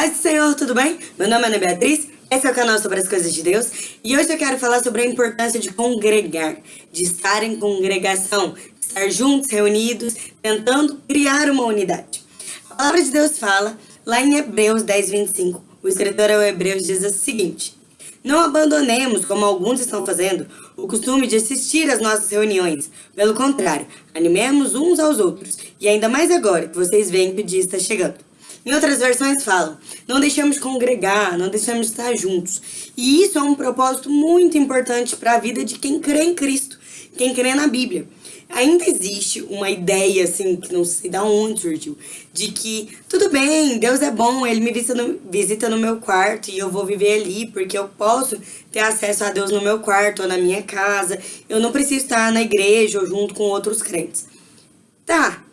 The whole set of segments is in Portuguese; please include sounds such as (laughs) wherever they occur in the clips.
Paz do Senhor, tudo bem? Meu nome é Ana Beatriz, esse é o canal sobre as coisas de Deus e hoje eu quero falar sobre a importância de congregar, de estar em congregação, de estar juntos, reunidos, tentando criar uma unidade. A palavra de Deus fala, lá em Hebreus 10, 25, o escritor ao Hebreus diz o seguinte, Não abandonemos, como alguns estão fazendo, o costume de assistir às nossas reuniões. Pelo contrário, animemos uns aos outros, e ainda mais agora que vocês veem que o dia está chegando. Em outras versões falam, não deixamos de congregar, não deixamos de estar juntos. E isso é um propósito muito importante para a vida de quem crê em Cristo, quem crê na Bíblia. Ainda existe uma ideia, assim, que não sei de onde surgiu, de que, tudo bem, Deus é bom, Ele me visita no, visita no meu quarto e eu vou viver ali, porque eu posso ter acesso a Deus no meu quarto ou na minha casa, eu não preciso estar na igreja ou junto com outros crentes. Tá,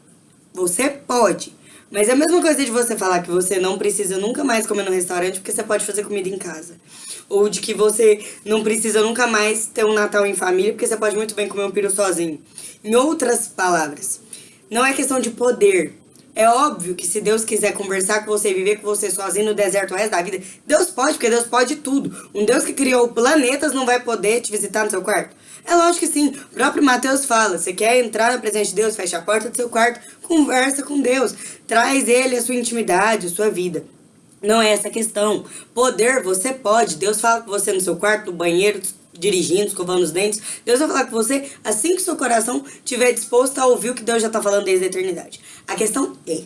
você pode, mas é a mesma coisa de você falar que você não precisa nunca mais comer no restaurante porque você pode fazer comida em casa. Ou de que você não precisa nunca mais ter um Natal em família porque você pode muito bem comer um peru sozinho. Em outras palavras, não é questão de poder. É óbvio que se Deus quiser conversar com você e viver com você sozinho no deserto o resto da vida, Deus pode, porque Deus pode tudo. Um Deus que criou planetas não vai poder te visitar no seu quarto? É lógico que sim. O próprio Mateus fala, você quer entrar na presença de Deus, fecha a porta do seu quarto, conversa com Deus. Traz Ele a sua intimidade, a sua vida. Não é essa a questão. Poder, você pode. Deus fala com você no seu quarto, no banheiro, dirigindo, escovando os dentes. Deus vai falar com você assim que seu coração estiver disposto a ouvir o que Deus já está falando desde a eternidade. A questão é,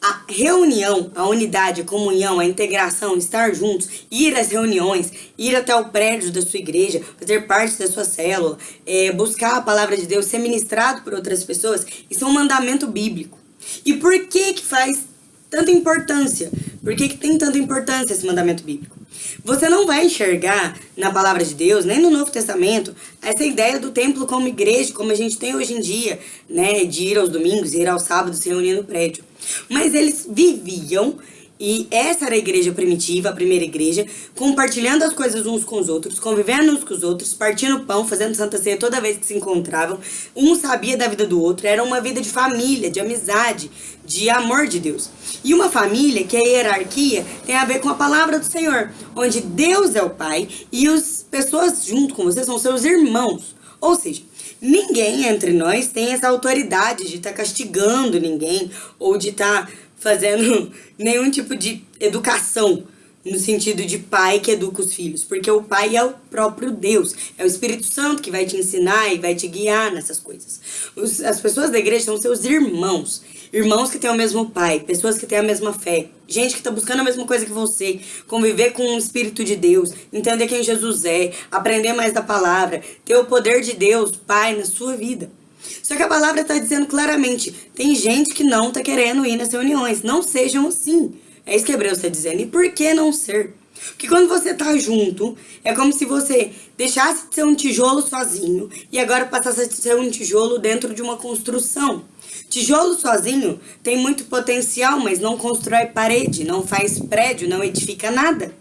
a reunião, a unidade, a comunhão, a integração, estar juntos, ir às reuniões, ir até o prédio da sua igreja, fazer parte da sua célula, é, buscar a palavra de Deus, ser ministrado por outras pessoas, isso é um mandamento bíblico. E por que que faz tanta importância? Por que que tem tanta importância esse mandamento bíblico? Você não vai enxergar na palavra de Deus, nem no Novo Testamento, essa ideia do templo como igreja, como a gente tem hoje em dia, né, de ir aos domingos, ir aos sábados, se reunir no prédio. Mas eles viviam e essa era a igreja primitiva, a primeira igreja, compartilhando as coisas uns com os outros, convivendo uns com os outros, partindo pão, fazendo santa ceia toda vez que se encontravam. Um sabia da vida do outro, era uma vida de família, de amizade, de amor de Deus. E uma família, que é a hierarquia, tem a ver com a palavra do Senhor, onde Deus é o Pai e as pessoas junto com você são seus irmãos. Ou seja, ninguém entre nós tem essa autoridade de estar tá castigando ninguém ou de estar... Tá fazendo (laughs) nenhum tipo de educação no sentido de pai que educa os filhos, porque o pai é o próprio Deus, é o Espírito Santo que vai te ensinar e vai te guiar nessas coisas. As pessoas da igreja são seus irmãos, irmãos que têm o mesmo pai, pessoas que têm a mesma fé, gente que está buscando a mesma coisa que você, conviver com o Espírito de Deus, entender quem Jesus é, aprender mais da palavra, ter o poder de Deus, Pai, na sua vida. Só que a palavra está dizendo claramente, tem gente que não está querendo ir nas reuniões, não sejam assim. É isso que Hebreus está dizendo. E por que não ser? Porque quando você tá junto, é como se você deixasse de ser um tijolo sozinho e agora passasse a ser um tijolo dentro de uma construção. Tijolo sozinho tem muito potencial, mas não constrói parede, não faz prédio, não edifica nada.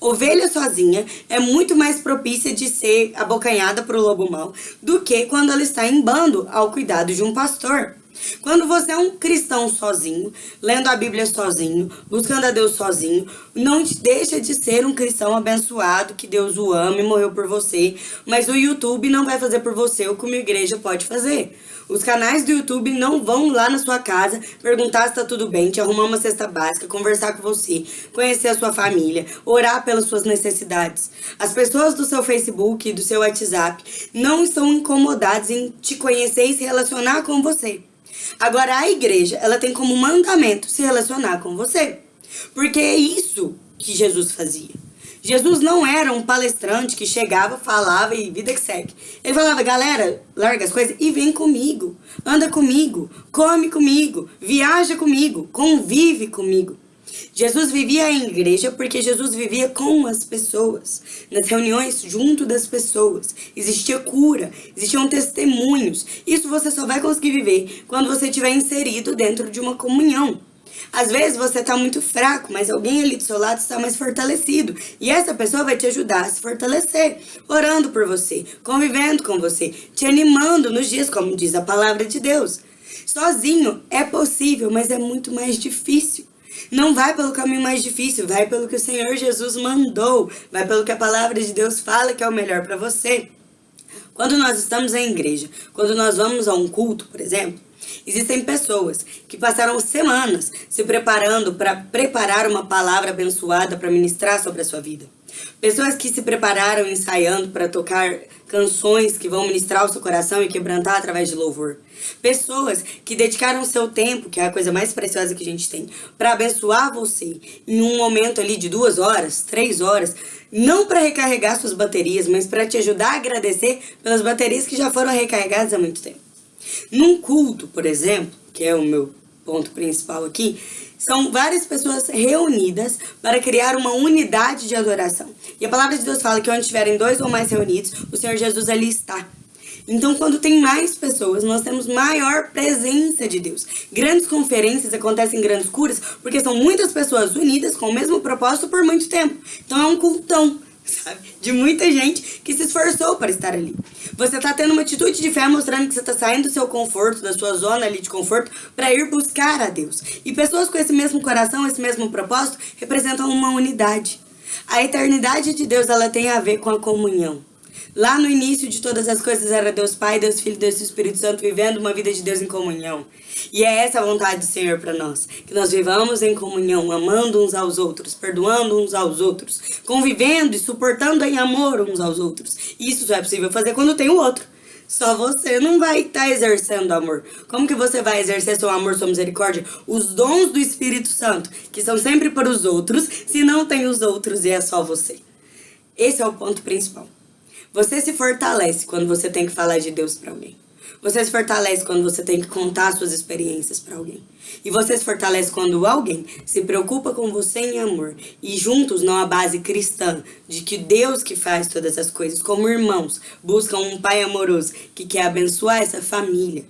Ovelha sozinha é muito mais propícia de ser abocanhada o lobo mau do que quando ela está em bando ao cuidado de um pastor. Quando você é um cristão sozinho, lendo a Bíblia sozinho, buscando a Deus sozinho, não deixa de ser um cristão abençoado, que Deus o ama e morreu por você, mas o YouTube não vai fazer por você o que uma igreja pode fazer. Os canais do YouTube não vão lá na sua casa perguntar se tá tudo bem, te arrumar uma cesta básica, conversar com você, conhecer a sua família, orar pelas suas necessidades. As pessoas do seu Facebook e do seu WhatsApp não estão incomodadas em te conhecer e se relacionar com você. Agora, a igreja, ela tem como mandamento se relacionar com você. Porque é isso que Jesus fazia. Jesus não era um palestrante que chegava, falava e vida que segue. Ele falava, galera, larga as coisas e vem comigo. Anda comigo, come comigo, viaja comigo, convive comigo. Jesus vivia em igreja porque Jesus vivia com as pessoas, nas reuniões junto das pessoas. Existia cura, existiam testemunhos. Isso você só vai conseguir viver quando você estiver inserido dentro de uma comunhão. Às vezes você está muito fraco, mas alguém ali do seu lado está mais fortalecido. E essa pessoa vai te ajudar a se fortalecer, orando por você, convivendo com você, te animando nos dias, como diz a palavra de Deus. Sozinho é possível, mas é muito mais difícil. Não vai pelo caminho mais difícil, vai pelo que o Senhor Jesus mandou, vai pelo que a palavra de Deus fala que é o melhor para você. Quando nós estamos em igreja, quando nós vamos a um culto, por exemplo, existem pessoas que passaram semanas se preparando para preparar uma palavra abençoada para ministrar sobre a sua vida. Pessoas que se prepararam ensaiando para tocar canções que vão ministrar o seu coração e quebrantar através de louvor. Pessoas que dedicaram seu tempo, que é a coisa mais preciosa que a gente tem, para abençoar você em um momento ali de duas horas, três horas, não para recarregar suas baterias, mas para te ajudar a agradecer pelas baterias que já foram recarregadas há muito tempo. Num culto, por exemplo, que é o meu ponto principal aqui, são várias pessoas reunidas para criar uma unidade de adoração. E a palavra de Deus fala que onde estiverem dois ou mais reunidos, o Senhor Jesus ali está. Então, quando tem mais pessoas, nós temos maior presença de Deus. Grandes conferências acontecem em grandes curas porque são muitas pessoas unidas com o mesmo propósito por muito tempo. Então, é um cultão (laughs) sabe? De muita gente que se esforçou para estar ali. Você está tendo uma atitude de fé mostrando que você está saindo do seu conforto, da sua zona ali de conforto, para ir buscar a Deus. E pessoas com esse mesmo coração, esse mesmo propósito, representam uma unidade. A eternidade de Deus, ela tem a ver com a comunhão. Lá no início de todas as coisas era Deus Pai, Deus Filho, Deus Espírito Santo vivendo uma vida de Deus em comunhão. E é essa a vontade do Senhor para nós, que nós vivamos em comunhão, amando uns aos outros, perdoando uns aos outros, convivendo e suportando em amor uns aos outros. Isso só é possível fazer quando tem o outro. Só você não vai estar tá exercendo amor. Como que você vai exercer seu amor, sua misericórdia? Os dons do Espírito Santo, que são sempre para os outros, se não tem os outros e é só você. Esse é o ponto principal. Você se fortalece quando você tem que falar de Deus para alguém. Você se fortalece quando você tem que contar suas experiências para alguém. E você se fortalece quando alguém se preocupa com você em amor. E juntos, não base cristã, de que Deus que faz todas as coisas, como irmãos, buscam um pai amoroso que quer abençoar essa família.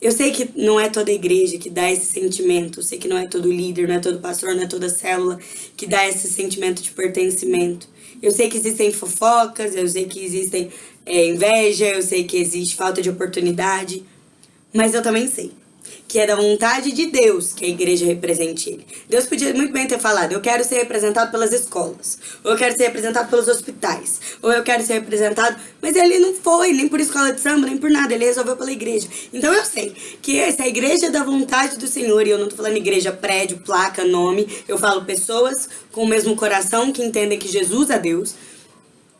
Eu sei que não é toda igreja que dá esse sentimento, eu sei que não é todo líder, não é todo pastor, não é toda célula que dá esse sentimento de pertencimento. Eu sei que existem fofocas, eu sei que existem é, inveja, eu sei que existe falta de oportunidade, mas eu também sei que é da vontade de Deus que a igreja represente ele. Deus podia muito bem ter falado, eu quero ser representado pelas escolas, ou eu quero ser representado pelos hospitais, ou eu quero ser representado... Mas ele não foi, nem por escola de samba, nem por nada, ele resolveu pela igreja. Então eu sei que essa é a igreja da vontade do Senhor, e eu não tô falando igreja, prédio, placa, nome, eu falo pessoas com o mesmo coração que entendem que Jesus é Deus.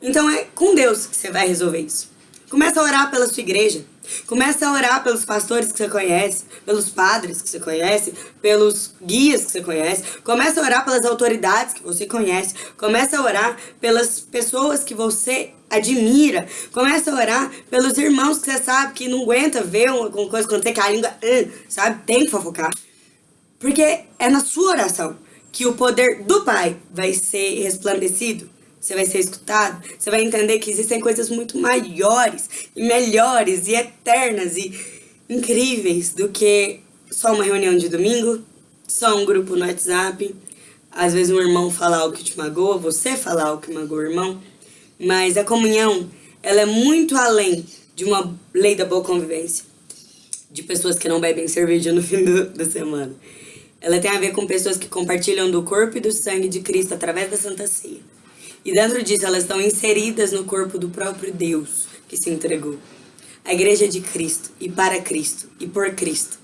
Então é com Deus que você vai resolver isso. Começa a orar pela sua igreja. Começa a orar pelos pastores que você conhece, pelos padres que você conhece, pelos guias que você conhece. Começa a orar pelas autoridades que você conhece. Começa a orar pelas pessoas que você admira. Começa a orar pelos irmãos que você sabe que não aguenta ver uma coisa quando você a língua, uh, sabe? Tem que fofocar. Porque é na sua oração que o poder do Pai vai ser resplandecido você vai ser escutado, você vai entender que existem coisas muito maiores e melhores e eternas e incríveis do que só uma reunião de domingo, só um grupo no WhatsApp, às vezes um irmão falar algo que te magoa, você falar algo que magoa o irmão, mas a comunhão, ela é muito além de uma lei da boa convivência, de pessoas que não bebem cerveja no (laughs) fim do, da semana. Ela tem a ver com pessoas que compartilham do corpo e do sangue de Cristo através da Santa Ceia. E dentro disso, elas estão inseridas no corpo do próprio Deus que se entregou. A igreja é de Cristo, e para Cristo, e por Cristo.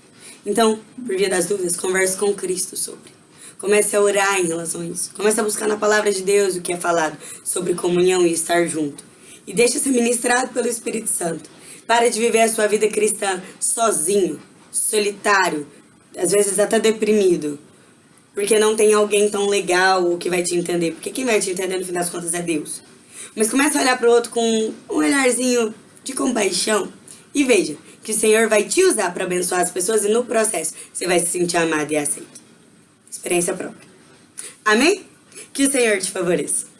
Então, por via das dúvidas, converse com Cristo sobre. Comece a orar em relação a isso. Comece a buscar na palavra de Deus o que é falado sobre comunhão e estar junto. E deixe ser ministrado pelo Espírito Santo. Para de viver a sua vida cristã sozinho, solitário, às vezes até deprimido, porque não tem alguém tão legal que vai te entender. Porque quem vai te entender no fim das contas é Deus. Mas comece a olhar para o outro com um olharzinho de compaixão e veja que o Senhor vai te usar para abençoar as pessoas e no processo você vai se sentir amado e aceito. Experiência própria. Amém? Que o Senhor te favoreça.